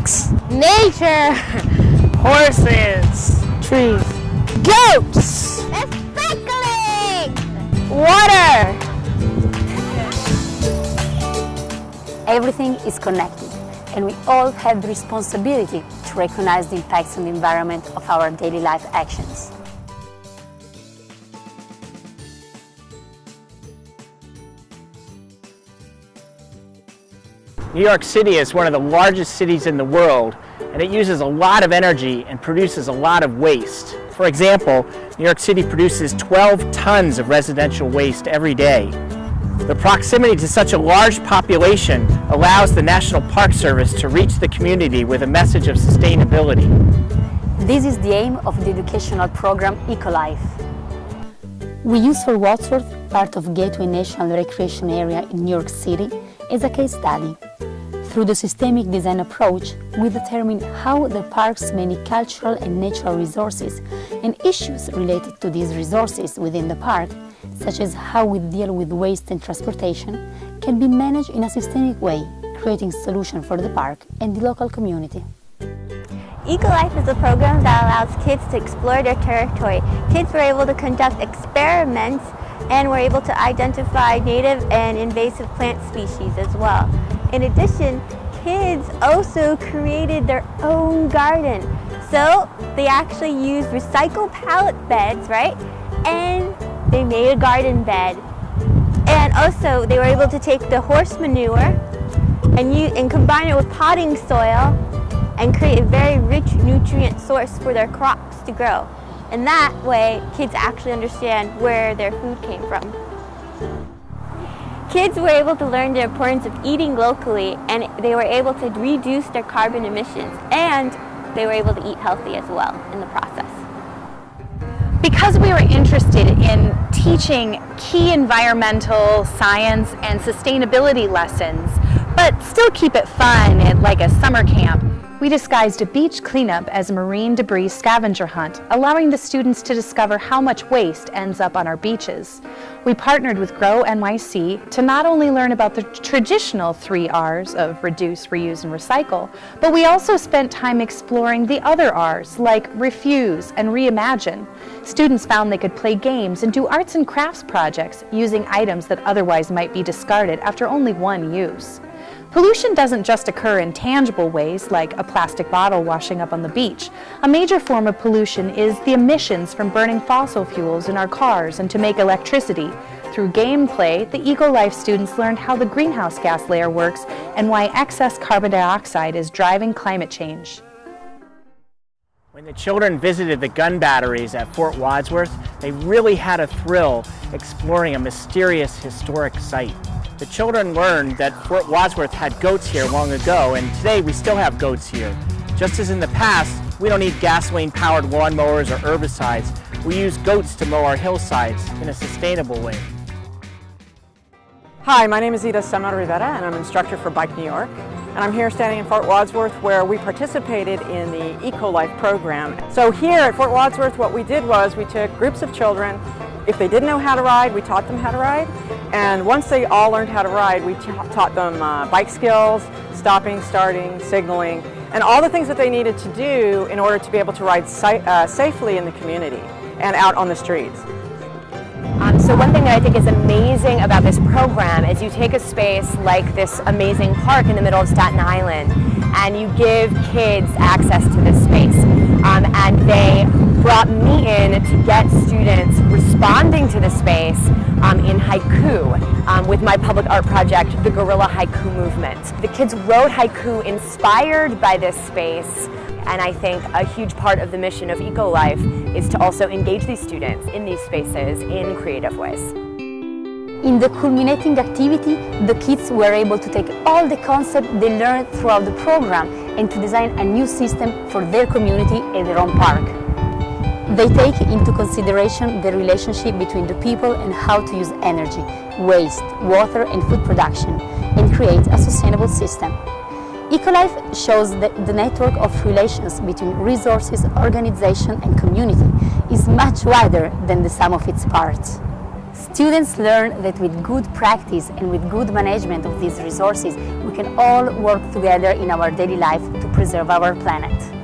Dogs. Nature. Horses. Trees. Goats. Cycling. Water. Everything is connected, and we all have the responsibility to recognize the impacts on the environment of our daily life actions. New York City is one of the largest cities in the world and it uses a lot of energy and produces a lot of waste. For example, New York City produces 12 tons of residential waste every day. The proximity to such a large population allows the National Park Service to reach the community with a message of sustainability. This is the aim of the educational program EcoLife. We use Fort Wadsworth, part of Gateway National Recreation Area in New York City, as a case study. Through the systemic design approach, we determine how the park's many cultural and natural resources and issues related to these resources within the park, such as how we deal with waste and transportation, can be managed in a systemic way, creating solutions for the park and the local community. EcoLife is a program that allows kids to explore their territory. Kids were able to conduct experiments and were able to identify native and invasive plant species as well. In addition, kids also created their own garden. So they actually used recycled pallet beds, right? And they made a garden bed. And also they were able to take the horse manure and, use, and combine it with potting soil and create a very rich nutrient source for their crops to grow. And that way, kids actually understand where their food came from. Kids were able to learn the importance of eating locally and they were able to reduce their carbon emissions and they were able to eat healthy as well in the process. Because we were interested in teaching key environmental, science, and sustainability lessons, but still keep it fun and like a summer camp, we disguised a beach cleanup as a marine debris scavenger hunt, allowing the students to discover how much waste ends up on our beaches. We partnered with Grow NYC to not only learn about the traditional three R's of reduce, reuse, and recycle, but we also spent time exploring the other R's like refuse and reimagine. Students found they could play games and do arts and crafts projects using items that otherwise might be discarded after only one use. Pollution doesn't just occur in tangible ways, like a plastic bottle washing up on the beach. A major form of pollution is the emissions from burning fossil fuels in our cars and to make electricity. Through gameplay, the EcoLife students learned how the greenhouse gas layer works and why excess carbon dioxide is driving climate change. When the children visited the gun batteries at Fort Wadsworth, they really had a thrill exploring a mysterious historic site. The children learned that Fort Wadsworth had goats here long ago, and today we still have goats here. Just as in the past, we don't need gasoline-powered lawnmowers or herbicides. We use goats to mow our hillsides in a sustainable way. Hi, my name is Ida Semmer Rivera, and I'm instructor for Bike New York. And I'm here standing in Fort Wadsworth where we participated in the EcoLife program. So here at Fort Wadsworth, what we did was we took groups of children if they didn't know how to ride, we taught them how to ride. And once they all learned how to ride, we taught them uh, bike skills, stopping, starting, signaling, and all the things that they needed to do in order to be able to ride uh, safely in the community and out on the streets. Um, so one thing that I think is amazing about this program is you take a space like this amazing park in the middle of Staten Island and you give kids access to this space. Um, and they brought me in to get students responding to the space um, in haiku um, with my public art project, the Guerrilla Haiku Movement. The kids wrote haiku inspired by this space and I think a huge part of the mission of EcoLife is to also engage these students in these spaces in creative ways. In the culminating activity, the kids were able to take all the concepts they learned throughout the program and to design a new system for their community and their own park. They take into consideration the relationship between the people and how to use energy, waste, water and food production and create a sustainable system. EcoLife shows that the network of relations between resources, organization and community is much wider than the sum of its parts. Students learn that with good practice and with good management of these resources, we can all work together in our daily life to preserve our planet.